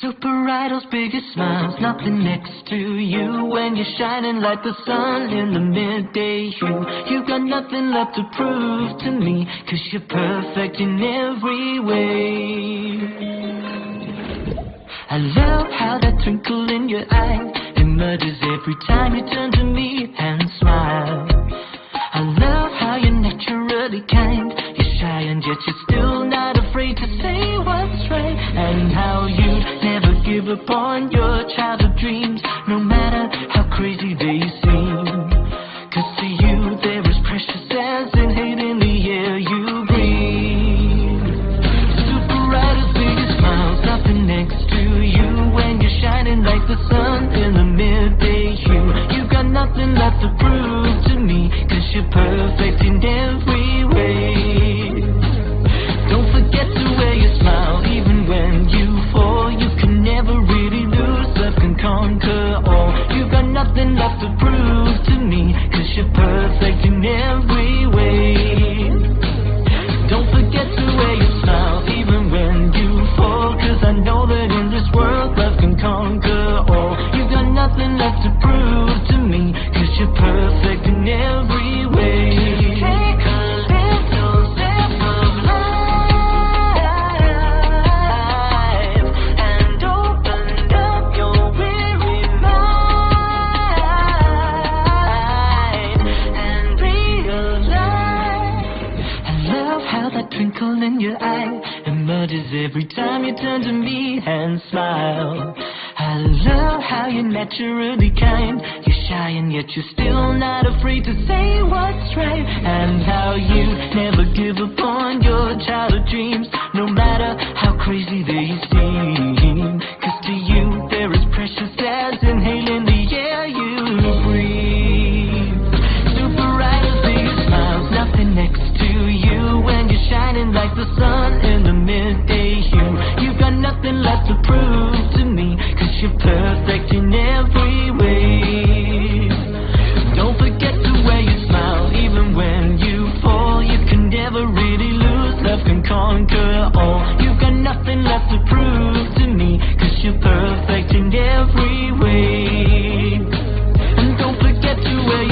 Super Idol's biggest smiles, nothing next to you when you're shining like the sun in the midday hue. You got nothing left to prove to me, cause you're perfect in every way. I love how that twinkle in your eye emerges every time you turn to me and smile. I love how you're naturally kind, you're shy and yet you're give up on your childhood dreams, no matter how crazy they seem. Conquer. You've got nothing left to prove to me, cause you're perfect in every way. Don't forget to wear your smile even when you fall, cause I know that in this world love can conquer all. You've got nothing left to prove twinkle in your eye emerges every time you turn to me and smile. I love how you're naturally kind. You're shy and yet you're still not afraid to say what's right. And how you never give up on your childhood dreams, no matter how crazy they sun in the midday hue. You've got nothing left to prove to me, cause you're perfect in every way. Don't forget to wear your smile, even when you fall. You can never really lose, love can conquer all. You've got nothing left to prove.